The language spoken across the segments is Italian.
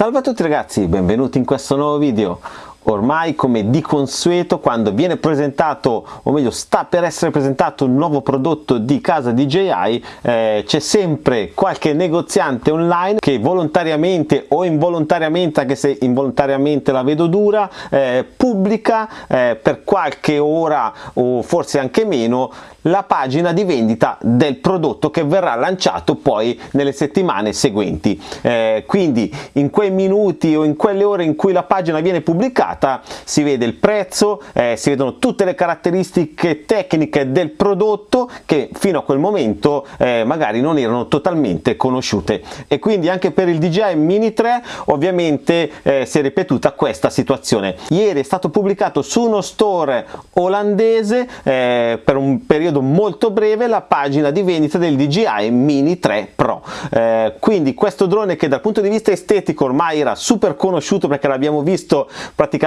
Salve a tutti ragazzi, benvenuti in questo nuovo video ormai come di consueto quando viene presentato o meglio sta per essere presentato un nuovo prodotto di casa DJI eh, c'è sempre qualche negoziante online che volontariamente o involontariamente anche se involontariamente la vedo dura eh, pubblica eh, per qualche ora o forse anche meno la pagina di vendita del prodotto che verrà lanciato poi nelle settimane seguenti. Eh, quindi in quei minuti o in quelle ore in cui la pagina viene pubblicata si vede il prezzo eh, si vedono tutte le caratteristiche tecniche del prodotto che fino a quel momento eh, magari non erano totalmente conosciute. E quindi anche per il DJI Mini 3 ovviamente eh, si è ripetuta questa situazione. Ieri è stato pubblicato su uno store olandese eh, per un periodo periodo molto breve la pagina di vendita del DJI Mini 3 Pro. Eh, quindi questo drone che dal punto di vista estetico ormai era super conosciuto perché l'abbiamo visto praticamente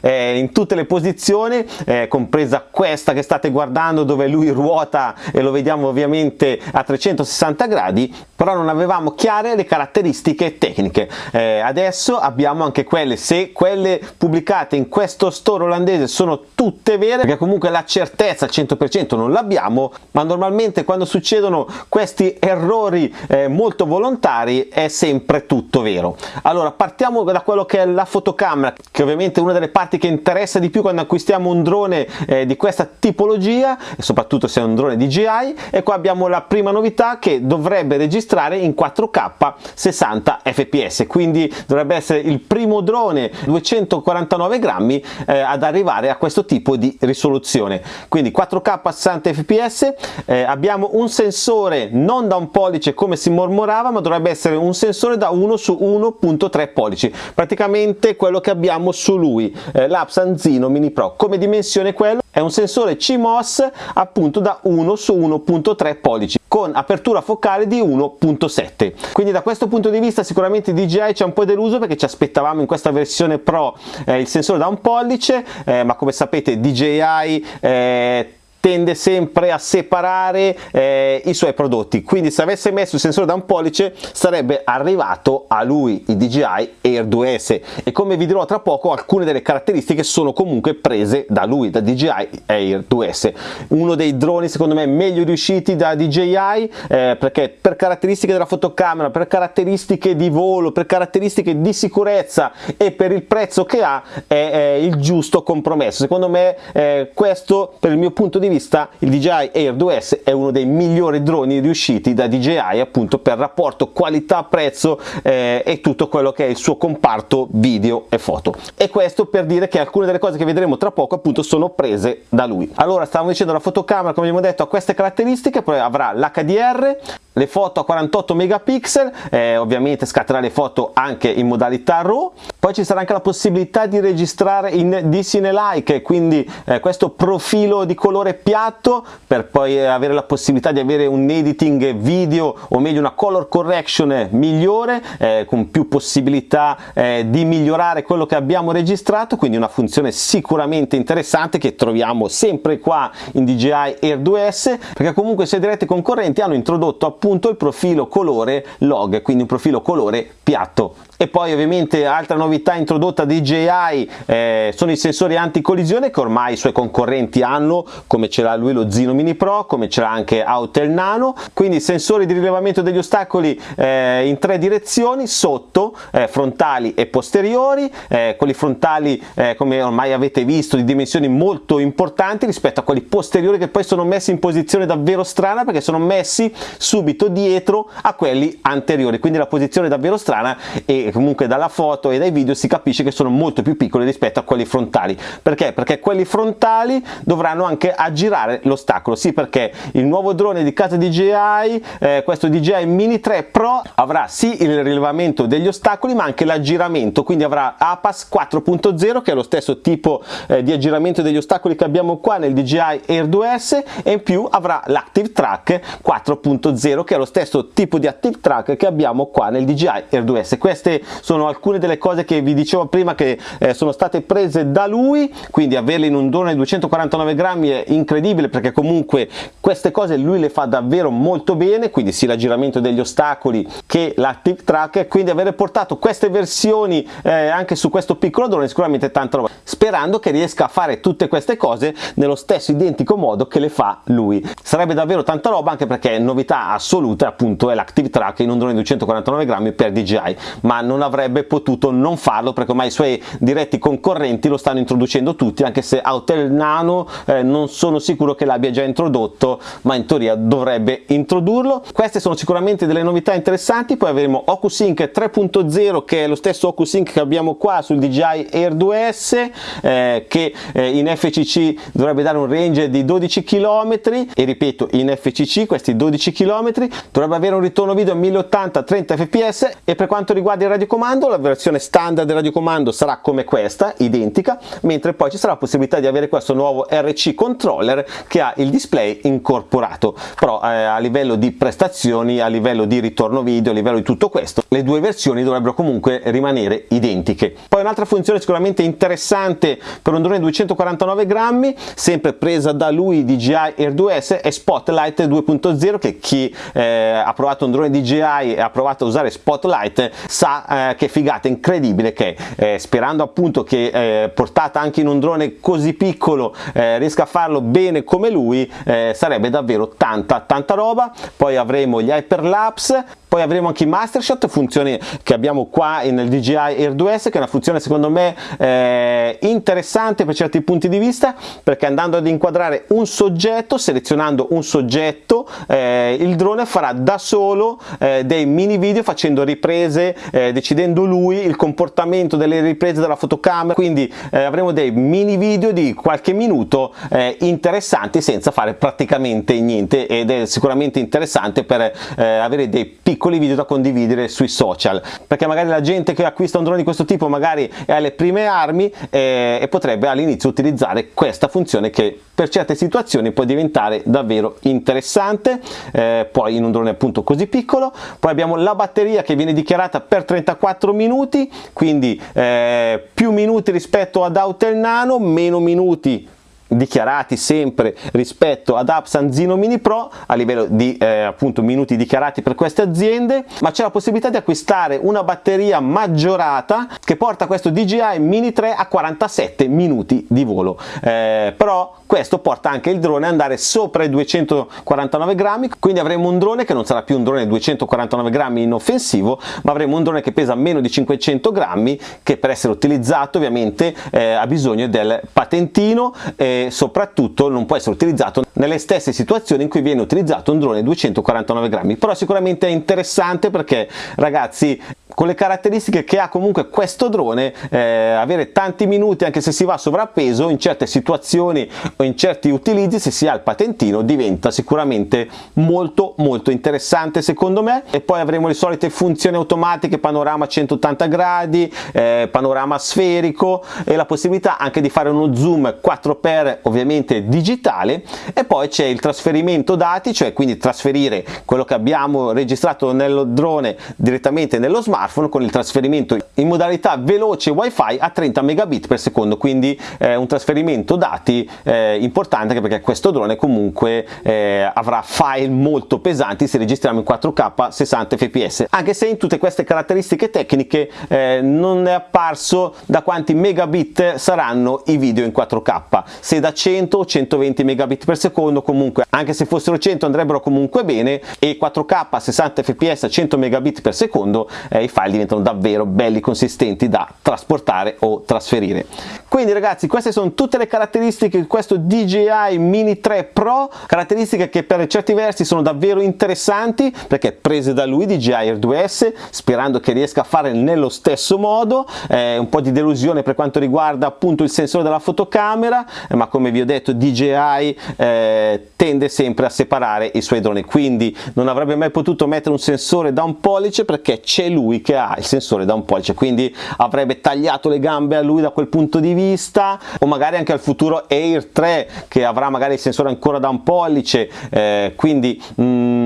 eh, in tutte le posizioni eh, compresa questa che state guardando dove lui ruota e lo vediamo ovviamente a 360 gradi però non avevamo chiare le caratteristiche tecniche. Eh, adesso abbiamo anche quelle se quelle pubblicate in questo store olandese sono tutte vere perché comunque la certezza al 100% non l'abbiamo ma normalmente quando succedono questi errori eh, molto volontari è sempre tutto vero. Allora partiamo da quello che è la fotocamera che ovviamente una delle parti che interessa di più quando acquistiamo un drone eh, di questa tipologia soprattutto se è un drone DJI e qua abbiamo la prima novità che dovrebbe registrare in 4K 60 fps quindi dovrebbe essere il primo drone 249 grammi eh, ad arrivare a questo tipo di risoluzione. Quindi 4K 60 60 fps eh, abbiamo un sensore non da un pollice come si mormorava ma dovrebbe essere un sensore da 1 su 1.3 pollici. Praticamente quello che abbiamo su lui eh, l'Apsanzino Mini Pro. Come dimensione quello? È un sensore CMOS appunto da 1 su 1.3 pollici con apertura focale di 1.7 quindi da questo punto di vista sicuramente DJI ci ha un po' deluso perché ci aspettavamo in questa versione Pro eh, il sensore da un pollice eh, ma come sapete DJI eh, tende sempre a separare eh, i suoi prodotti. Quindi se avesse messo il sensore da un pollice sarebbe arrivato a lui il DJI Air 2S e come vi dirò tra poco alcune delle caratteristiche sono comunque prese da lui da DJI Air 2S uno dei droni secondo me meglio riusciti da DJI eh, perché per caratteristiche della fotocamera per caratteristiche di volo per caratteristiche di sicurezza e per il prezzo che ha è, è il giusto compromesso. Secondo me eh, questo per il mio punto di vista il DJI Air 2S è uno dei migliori droni riusciti da DJI appunto per rapporto qualità prezzo eh, e tutto quello che è il suo comparto video e foto. E questo per dire che alcune delle cose che vedremo tra poco appunto sono prese da lui. Allora stavamo dicendo la fotocamera come abbiamo detto ha queste caratteristiche poi avrà l'HDR le foto a 48 megapixel eh, ovviamente scatterà le foto anche in modalità RAW. Poi ci sarà anche la possibilità di registrare in D-Cine-like quindi eh, questo profilo di colore piatto per poi avere la possibilità di avere un editing video o meglio una color correction migliore eh, con più possibilità eh, di migliorare quello che abbiamo registrato. Quindi una funzione sicuramente interessante che troviamo sempre qua in DJI Air 2S perché comunque se diretti concorrenti hanno introdotto appunto appunto il profilo colore log quindi un profilo colore piatto e poi ovviamente altra novità introdotta DJI eh, sono i sensori anti-collisione che ormai i suoi concorrenti hanno come ce l'ha lui lo Zino Mini Pro come ce l'ha anche Autel Nano. Quindi sensori di rilevamento degli ostacoli eh, in tre direzioni sotto eh, frontali e posteriori eh, quelli frontali eh, come ormai avete visto di dimensioni molto importanti rispetto a quelli posteriori che poi sono messi in posizione davvero strana perché sono messi subito dietro a quelli anteriori. Quindi la posizione è davvero strana e comunque dalla foto e dai video si capisce che sono molto più piccoli rispetto a quelli frontali. Perché? perché quelli frontali dovranno anche aggirare l'ostacolo. Sì perché il nuovo drone di casa DJI eh, questo DJI Mini 3 Pro avrà sì il rilevamento degli ostacoli ma anche l'aggiramento. Quindi avrà APAS 4.0 che è lo stesso tipo eh, di aggiramento degli ostacoli che abbiamo qua nel DJI Air 2S e in più avrà l'Active Track 4.0 che è lo stesso tipo di Active Track che abbiamo qua nel DJI Air 2S queste sono alcune delle cose che vi dicevo prima che eh, sono state prese da lui quindi averle in un drone di 249 grammi è incredibile perché comunque queste cose lui le fa davvero molto bene quindi sia l'aggiramento degli ostacoli che l'Active Track e quindi avere portato queste versioni eh, anche su questo piccolo drone sicuramente tanta roba sperando che riesca a fare tutte queste cose nello stesso identico modo che le fa lui. Sarebbe davvero tanta roba anche perché novità assoluta appunto è l'Active Track in un drone di 249 grammi per DJI ma non avrebbe potuto non farlo perché ormai i suoi diretti concorrenti lo stanno introducendo tutti anche se Autel Nano eh, non sono sicuro che l'abbia già introdotto ma in teoria dovrebbe introdurlo. Queste sono sicuramente delle novità interessanti poi avremo OcuSync 3.0 che è lo stesso OcuSync che abbiamo qua sul DJI Air 2S eh, che eh, in FCC dovrebbe dare un range di 12 km e ripeto in FCC questi 12 km dovrebbe avere un ritorno video 1080 30 fps e per quanto riguarda il radiocomando la versione standard del radiocomando sarà come questa identica mentre poi ci sarà la possibilità di avere questo nuovo RC controller che ha il display incorporato. Però eh, a livello di prestazioni a livello di ritorno video a livello di tutto questo le due versioni dovrebbero comunque rimanere identiche. Poi un'altra funzione sicuramente interessante per un drone 249 grammi sempre presa da lui DJI Air 2S è Spotlight 2.0 che chi eh, ha provato un drone DJI e ha provato a usare Spotlight sa eh, che figata incredibile che eh, sperando appunto che eh, portata anche in un drone così piccolo eh, riesca a farlo bene come lui eh, sarebbe davvero tanta tanta roba. Poi avremo gli hyperlapse poi avremo anche i master shot funzione che abbiamo qua nel DJI Air 2S che è una funzione secondo me eh, interessante per certi punti di vista perché andando ad inquadrare un soggetto selezionando un soggetto eh, il drone farà da solo eh, dei mini video facendo riprese eh, decidendo lui il comportamento delle riprese della fotocamera. Quindi eh, avremo dei mini video di qualche minuto eh, interessanti senza fare praticamente niente ed è sicuramente interessante per avere dei piccoli video da condividere sui social. Perché magari la gente che acquista un drone di questo tipo magari è alle prime armi e, e potrebbe all'inizio utilizzare questa funzione che per certe situazioni può diventare davvero interessante eh, poi in un drone appunto così piccolo. Poi abbiamo la batteria che viene dichiarata per 34 minuti quindi eh, più minuti rispetto ad Autel Nano meno minuti dichiarati sempre rispetto ad Apsan Zino Mini Pro a livello di eh, appunto minuti dichiarati per queste aziende ma c'è la possibilità di acquistare una batteria maggiorata che porta questo DJI Mini 3 a 47 minuti di volo. Eh, però questo porta anche il drone ad andare sopra i 249 grammi quindi avremo un drone che non sarà più un drone 249 grammi inoffensivo ma avremo un drone che pesa meno di 500 grammi che per essere utilizzato ovviamente eh, ha bisogno del patentino eh, soprattutto non può essere utilizzato nelle stesse situazioni in cui viene utilizzato un drone 249 grammi. Però sicuramente è interessante perché ragazzi con le caratteristiche che ha comunque questo drone eh, avere tanti minuti anche se si va sovrappeso in certe situazioni o in certi utilizzi se si ha il patentino diventa sicuramente molto molto interessante secondo me. E poi avremo le solite funzioni automatiche panorama 180 gradi eh, panorama sferico e la possibilità anche di fare uno zoom 4x ovviamente digitale. E poi c'è il trasferimento dati cioè quindi trasferire quello che abbiamo registrato nello drone direttamente nello smartphone smartphone con il trasferimento in modalità veloce wifi a 30 megabit per secondo quindi eh, un trasferimento dati eh, importante perché questo drone comunque eh, avrà file molto pesanti se registriamo in 4k 60 fps anche se in tutte queste caratteristiche tecniche eh, non è apparso da quanti megabit saranno i video in 4k se da 100 o 120 megabit per secondo comunque anche se fossero 100 andrebbero comunque bene e 4k 60 fps a 100 megabit per secondo eh, i file diventano davvero belli consistenti da trasportare o trasferire. Quindi ragazzi queste sono tutte le caratteristiche di questo DJI Mini 3 Pro caratteristiche che per certi versi sono davvero interessanti perché prese da lui DJI Air 2S sperando che riesca a fare nello stesso modo. Eh, un po' di delusione per quanto riguarda appunto il sensore della fotocamera eh, ma come vi ho detto DJI eh, tende sempre a separare i suoi droni. Quindi non avrebbe mai potuto mettere un sensore da un pollice perché c'è lui che ha il sensore da un pollice quindi avrebbe tagliato le gambe a lui da quel punto di vista o magari anche al futuro Air 3 che avrà magari il sensore ancora da un pollice eh, quindi mh, mm,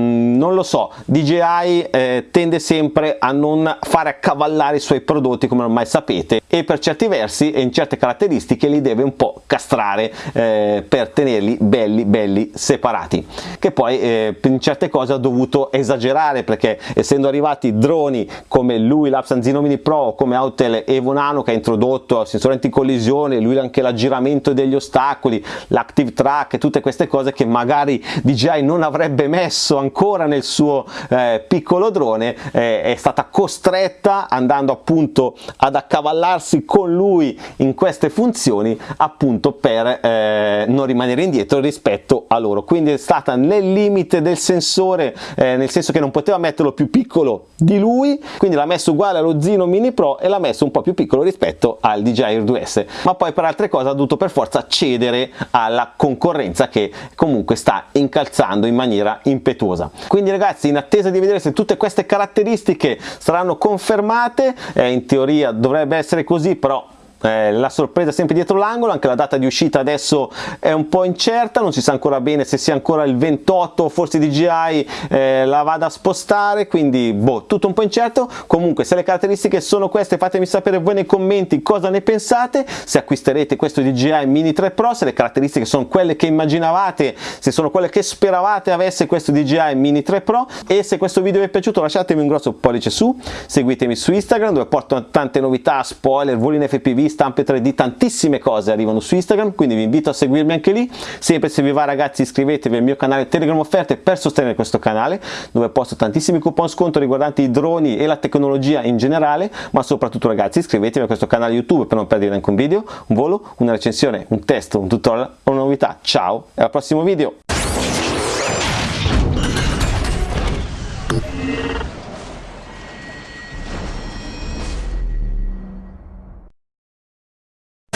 non lo so DJI eh, tende sempre a non fare accavallare i suoi prodotti come ormai sapete e per certi versi e in certe caratteristiche li deve un po' castrare eh, per tenerli belli belli separati. Che poi eh, in certe cose ha dovuto esagerare perché essendo arrivati droni come lui l'Apsanzino Mini Pro come Autel Evo Nano che ha introdotto sensore anticollisione lui anche l'aggiramento degli ostacoli l'active track tutte queste cose che magari DJI non avrebbe messo ancora nel suo eh, piccolo drone eh, è stata costretta andando appunto ad accavallarsi con lui in queste funzioni appunto per eh, non rimanere indietro rispetto a loro. Quindi è stata nel limite del sensore eh, nel senso che non poteva metterlo più piccolo di lui quindi l'ha messo uguale allo Zino Mini Pro e l'ha messo un po' più piccolo rispetto al DJI Air 2S ma poi per altre cose ha dovuto per forza cedere alla concorrenza che comunque sta incalzando in maniera impetuosa. Quindi ragazzi in attesa di vedere se tutte queste caratteristiche saranno confermate eh, in teoria dovrebbe essere così però eh, la sorpresa sempre dietro l'angolo, anche la data di uscita adesso è un po' incerta, non si sa ancora bene se sia ancora il 28 forse DJI eh, la vada a spostare, quindi boh, tutto un po' incerto, comunque se le caratteristiche sono queste fatemi sapere voi nei commenti cosa ne pensate, se acquisterete questo DJI Mini 3 Pro, se le caratteristiche sono quelle che immaginavate, se sono quelle che speravate avesse questo DJI Mini 3 Pro. E se questo video vi è piaciuto lasciatemi un grosso pollice su, seguitemi su Instagram dove porto tante novità, spoiler, voli in FPV, stampe 3D, tantissime cose arrivano su Instagram, quindi vi invito a seguirmi anche lì. Sempre se vi va ragazzi iscrivetevi al mio canale Telegram Offerte per sostenere questo canale, dove posto tantissimi coupon sconto riguardanti i droni e la tecnologia in generale, ma soprattutto ragazzi iscrivetevi a questo canale YouTube per non perdere neanche un video, un volo, una recensione, un test, un tutorial o una novità. Ciao e al prossimo video!